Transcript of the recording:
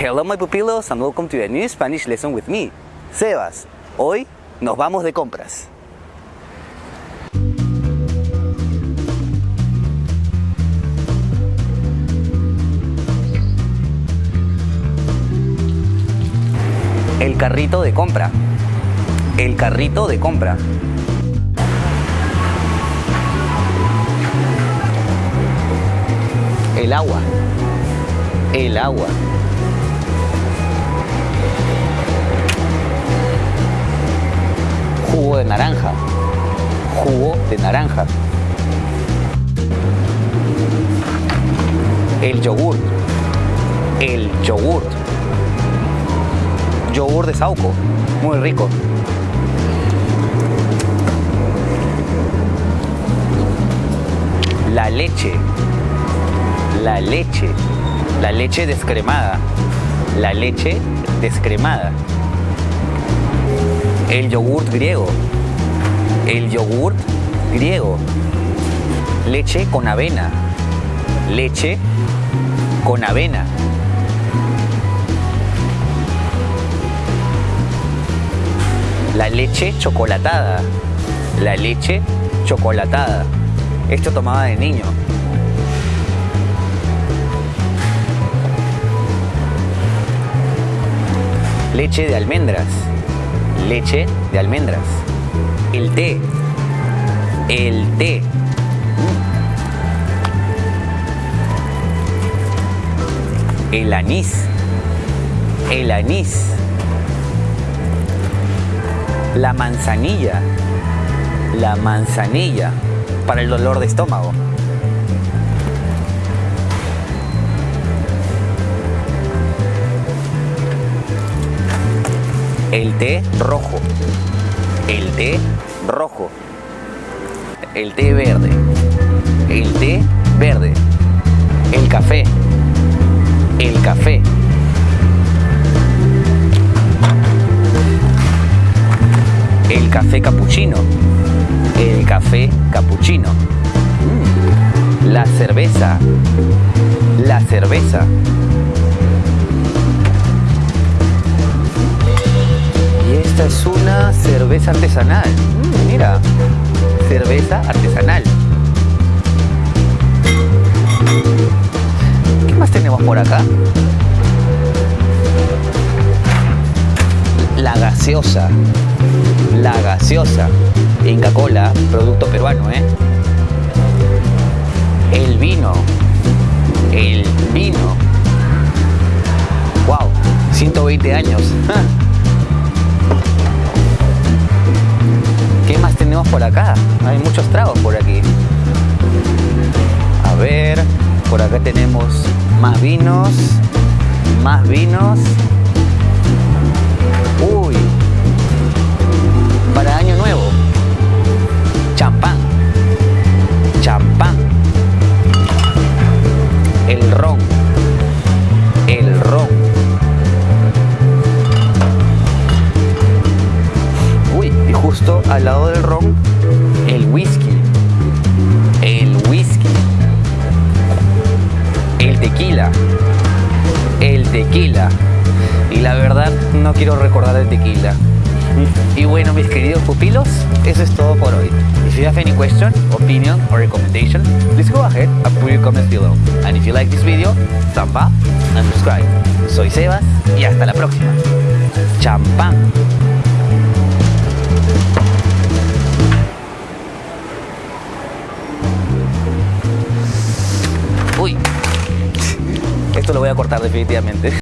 Hello my pupilos and welcome to a new Spanish lesson with me, Sebas. Hoy nos vamos de compras. El carrito de compra. El carrito de compra. El agua. El agua. De naranja. El yogur. El yogur. Yogur de Sauco. Muy rico. La leche. La leche. La leche descremada. La leche descremada. El yogurt griego. El yogurt griego. Leche con avena. Leche con avena. La leche chocolatada. La leche chocolatada. Esto tomaba de niño. Leche de almendras. Leche de almendras. El té. El té. El anís. El anís. La manzanilla. La manzanilla. Para el dolor de estómago. El té rojo. El té rojo. El té verde. El té verde. El café. El café. El café capuchino. El café capuchino. Mm. La cerveza. La cerveza. Y esta es una cerveza artesanal. Mm, mira, cerveza artesanal. ¿Qué más tenemos por acá? La gaseosa. La gaseosa. Inca Cola, producto peruano, ¿eh? El vino. El vino. Wow, 120 años. ¿Qué más tenemos por acá? Hay muchos tragos por aquí. A ver, por acá tenemos más vinos, más vinos. Uy, para año nuevo. Champán, champán. El ron, justo al lado del ron, el whisky. El whisky. El tequila. El tequila. Y la verdad, no quiero recordar el tequila. Y bueno, mis queridos pupilos, eso es todo por hoy. If you have any question, opinion, or recommendation, please go ahead and put your comments below. And if you like this video, thumb up and subscribe. Soy Sebas y hasta la próxima. Champán. Lo voy a cortar definitivamente.